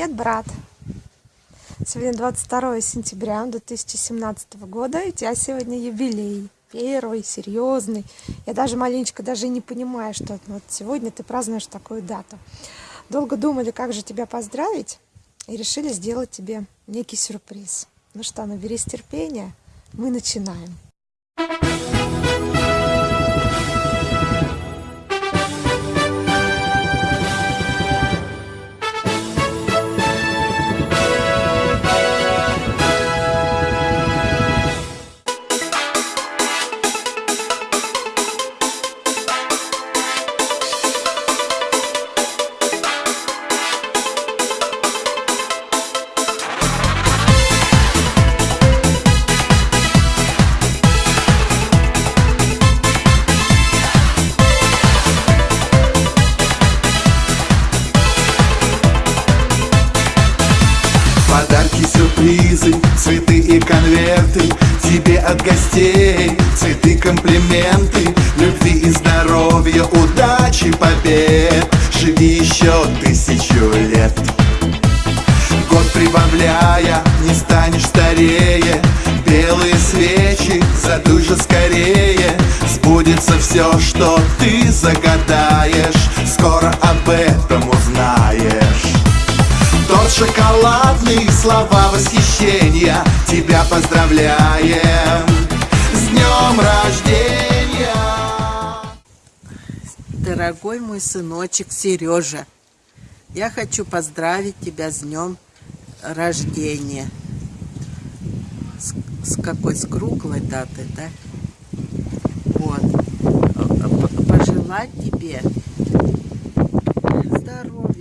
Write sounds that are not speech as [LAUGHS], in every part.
Привет, брат! Сегодня 22 сентября 2017 года, и у тебя сегодня юбилей. Первый, серьезный. Я даже маленечко даже не понимаю, что вот сегодня ты празднуешь такую дату. Долго думали, как же тебя поздравить, и решили сделать тебе некий сюрприз. Ну что, наберись терпения, мы начинаем. Комплименты. Любви и здоровья, удачи, побед. Живи еще тысячу лет. Год прибавляя, не станешь старее. Белые свечи, задуй же скорее. Сбудется все, что ты загадаешь. Скоро об этом узнаешь. Торт шоколадный, слова восхищения Тебя поздравляем днем рождения Дорогой мой сыночек Сережа Я хочу поздравить тебя с днем рождения с, с какой? С круглой датой, да? Вот Пожелать тебе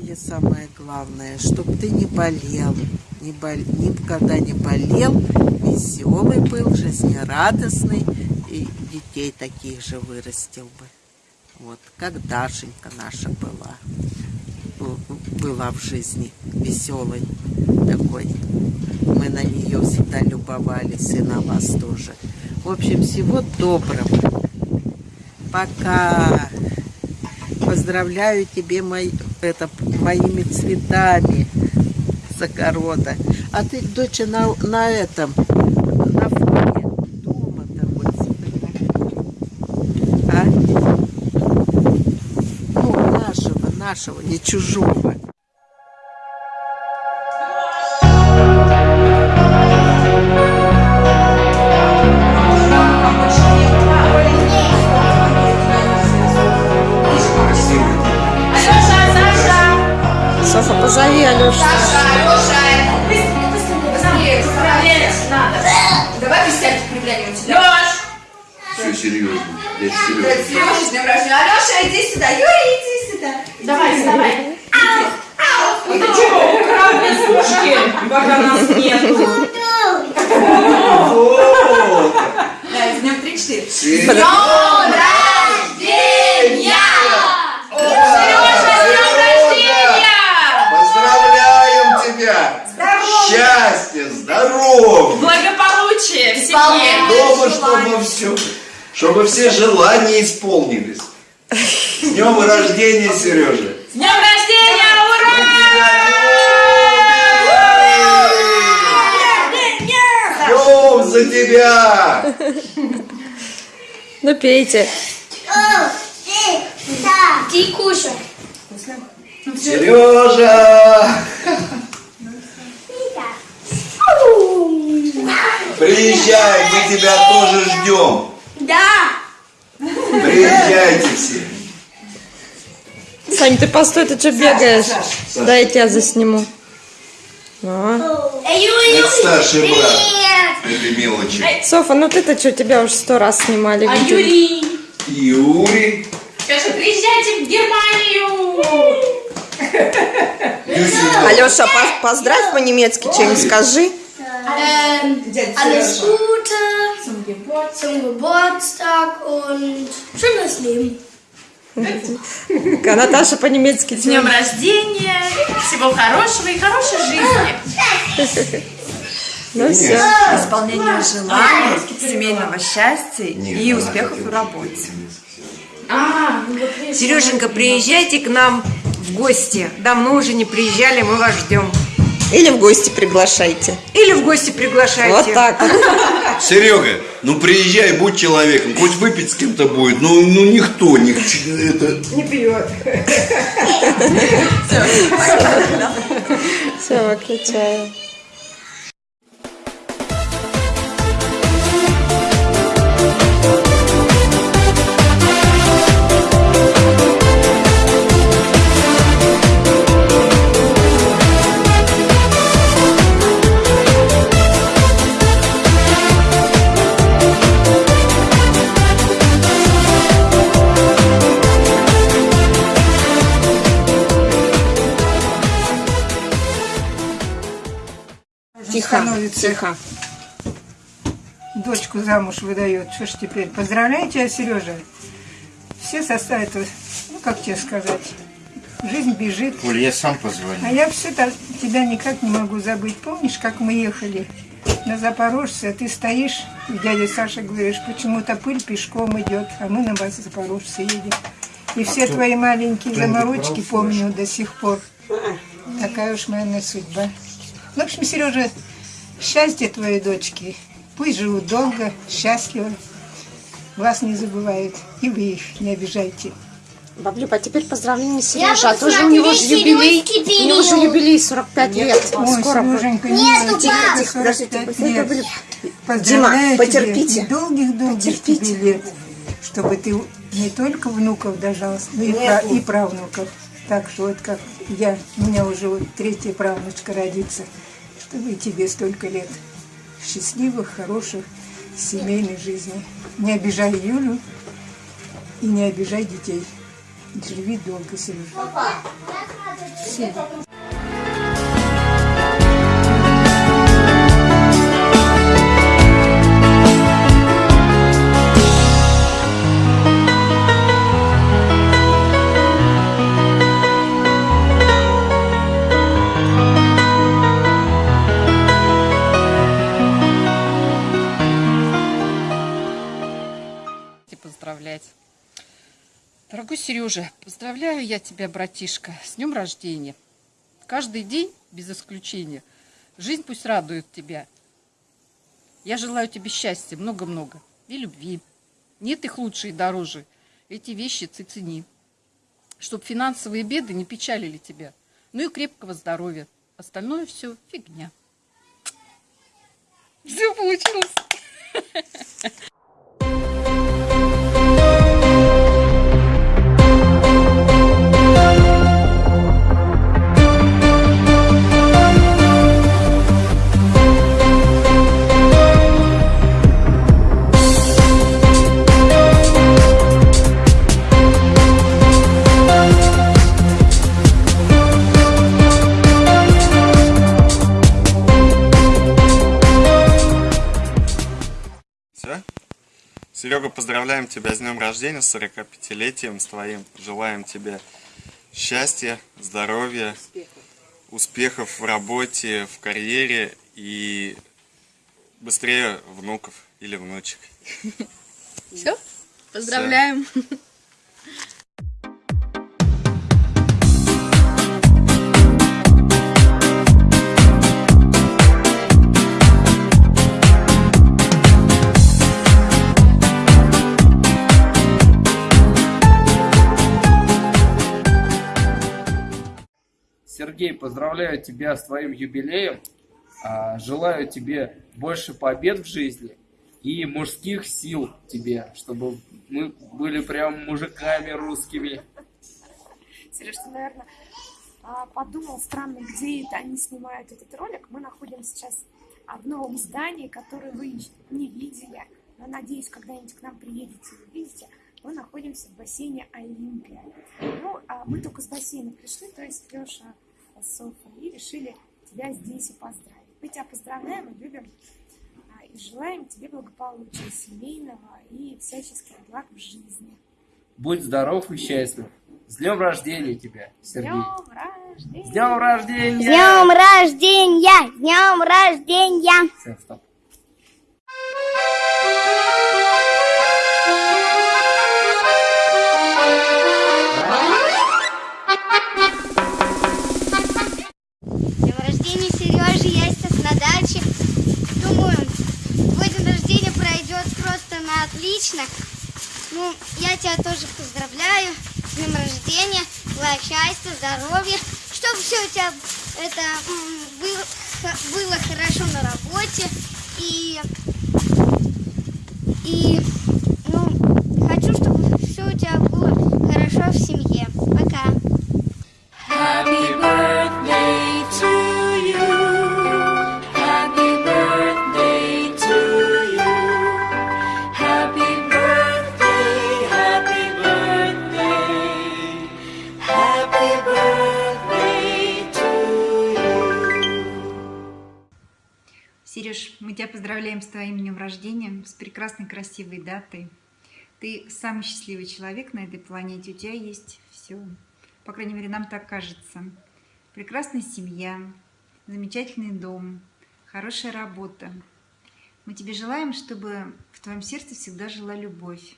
здоровье самое главное, чтобы ты не болел, не бол... никогда не болел, веселый был, жизнерадостный и детей таких же вырастил бы. Вот, как Дашенька наша была, была в жизни веселой такой. Мы на нее всегда любовались и на вас тоже. В общем, всего доброго. Пока. Поздравляю тебе мой, это, моими цветами с огорода. А ты, доча, на, на этом, на фоне дома-то А? Ну, нашего, нашего, не чужого. Софа, позови Алешу. Саша, Алеша, быстренько, быстренько, быстрее, поздравлять надо. Давай пистять проявляем тебя. Леш! Все серьезно, я Да, Сережа, с днем рождения. Алеша, иди сюда. Юрий, иди сюда. Давай, вставай. Ты чего, украл мне сушки, пока нас нету? Да, с днем 3-4. С Сережа! днем рождения! Сережа, с днем рождения! Поздравляем тебя! Счастья, здоровья! Благополучие в семье. Дома, чтобы все, чтобы все желания исполнились. С днем рождения, Сережа! С днем рождения, Ждем за тебя! Ну, пейте. Ты кушай. Сережа! Приезжай, мы тебя тоже ждем. Да. Приезжайте все. Сань, ты постой, ты что бегаешь? Да, я тебя засниму. А. Это старший брат этой мелочи. Софа, ну ты-то что, тебя уже сто раз снимали. А видео. Юрий? Юрий. Скажи, приезжайте в Германию. Алеша, по- поздравь по-немецки что-нибудь скажи. Ähm, alles Gute zum Geburtstag und schönes Leben. Наташа по-немецки С днем рождения, всего хорошего и хорошей жизни. Ну все. исполнения желаний, семейного счастья и успехов в работе. А, ну Сереженька, приезжайте к нам в гости. Давно уже не приезжали, мы вас ждем. Или в гости приглашайте. Или в гости приглашайте. Вот так. Серега, ну приезжай, будь человеком, хоть выпить с кем-то будет, ну, ну никто не это. Не пьет. Все, выключаю. Тихо, тихо. дочку замуж выдает. Что ж теперь? Поздравляю тебя, Сережа. Все составят, ну как тебе сказать, жизнь бежит. Оль, я сам позвоню. А я все тебя никак не могу забыть. Помнишь, как мы ехали на Запорожце, а ты стоишь, и дядя Саша говоришь, почему-то пыль пешком идет, а мы на вас Запорожце едем. И все твои маленькие заморочки помню до сих пор. Такая уж моя судьба. Ну, в общем, Сережа, счастье твоей дочки. Пусть живут долго, счастливо. Вас не забывают. И вы их не обижайте. Баблюба, а теперь поздравление Сережи. А тоже у него же юбилей. У него же юбилей 45 лет. Ой, Скоро. Сереженька, Нету, не тихо, тихо, подождите, 45 подождите, лет. Баблюб. Поздравляю Дима, потерпите. Долгих-долгих Потерпите. лет. Чтобы ты не только внуков дожал, но и, пра- и правнуков. Так что вот как я, у меня уже вот третья правнучка родится. Чтобы и тебе столько лет счастливых, хороших, семейной жизни. Не обижай Юлю и не обижай детей. Живи долго, Сережа. Все. Сережа, поздравляю я тебя, братишка, с днем рождения. Каждый день, без исключения, жизнь пусть радует тебя. Я желаю тебе счастья, много-много, и любви. Нет их лучше и дороже. Эти вещи ты цени. Чтоб финансовые беды не печалили тебя. Ну и крепкого здоровья. Остальное все фигня. Все получилось. [LAUGHS] Серега, поздравляем тебя с днем рождения, с 45-летием с твоим. Желаем тебе счастья, здоровья, успехов в работе, в карьере и быстрее внуков или внучек. Все? Поздравляем. Сергей, поздравляю тебя с твоим юбилеем. А, Желаю тебе больше побед в жизни и мужских сил тебе, чтобы мы были прям мужиками русскими. Сереж, ты, наверное, а, подумал, странно, где это они снимают этот ролик. Мы находимся сейчас в новом здании, которое вы не видели. Но надеюсь, когда-нибудь к нам приедете и увидите. Мы находимся в бассейне Олимпия. Ну, а мы только с бассейна пришли, то есть Леша с Софой, и решили тебя здесь и поздравить. Мы тебя поздравляем и любим, а, и желаем тебе благополучия семейного и всяческих благ в жизни. Будь здоров и счастлив. С днем рождения тебя, С Сергей. днем рождения! С днем рождения! днем рождения! С днем рождения! Всё, стоп. Отлично. Ну, я тебя тоже поздравляю с днем рождения. Желаю счастья, здоровья. Чтобы все у тебя это было, было хорошо на работе. И, и поздравляем с твоим днем рождения, с прекрасной красивой датой. Ты самый счастливый человек на этой планете, у тебя есть все. По крайней мере, нам так кажется. Прекрасная семья, замечательный дом, хорошая работа. Мы тебе желаем, чтобы в твоем сердце всегда жила любовь.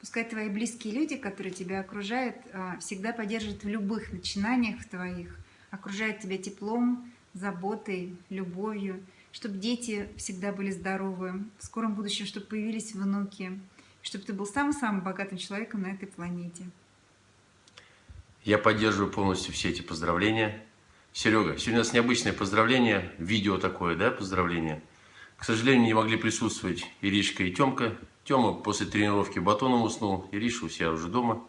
Пускай твои близкие люди, которые тебя окружают, а, всегда поддерживают в любых начинаниях твоих, окружают тебя теплом, заботой, любовью, чтобы дети всегда были здоровы, в скором будущем, чтобы появились внуки, чтобы ты был самым-самым богатым человеком на этой планете. Я поддерживаю полностью все эти поздравления. Серега, сегодня у нас необычное поздравление, видео такое, да, поздравление. К сожалению, не могли присутствовать Иришка и Тёмка. Тёма после тренировки батоном уснул, Ириша у себя уже дома.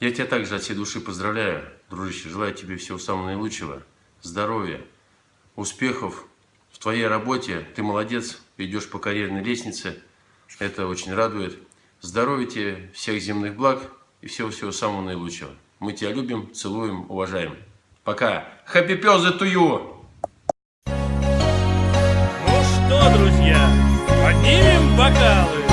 Я тебя также от всей души поздравляю, дружище. Желаю тебе всего самого наилучшего, здоровья, успехов в твоей работе. Ты молодец, идешь по карьерной лестнице. Это очень радует. Здоровья тебе, всех земных благ и всего-всего самого наилучшего. Мы тебя любим, целуем, уважаем. Пока. Happy birthday to you! Ну что, друзья, поднимем бокалы.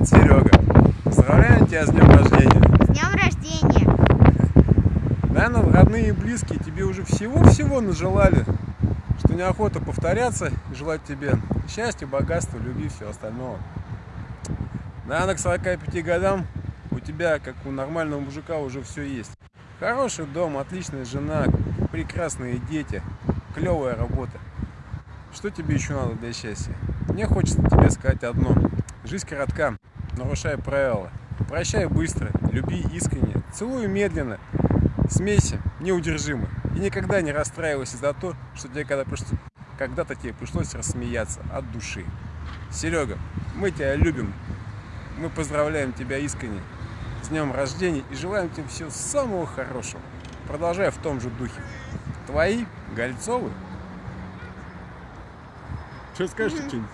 Привет, Серега. Поздравляю тебя с днем рождения. С днем рождения! Наверное, родные и близкие тебе уже всего-всего нажелали, что неохота повторяться и желать тебе счастья, богатства, любви и всего остального. Наверное, к 45 годам у тебя, как у нормального мужика, уже все есть. Хороший дом, отличная жена, прекрасные дети, клевая работа. Что тебе еще надо для счастья? Мне хочется тебе сказать одно. Жизнь коротка, нарушай правила. Прощай быстро, люби искренне, целуй медленно, смейся неудержимо. И никогда не расстраивайся за то, что тебе когда пришло- когда-то тебе пришлось рассмеяться от души. Серега, мы тебя любим. Мы поздравляем тебя искренне с днем рождения и желаем тебе всего самого хорошего. Продолжай в том же духе. Твои Гольцовы. Что скажешь, [LAUGHS] что-нибудь?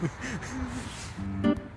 Ha ha ha.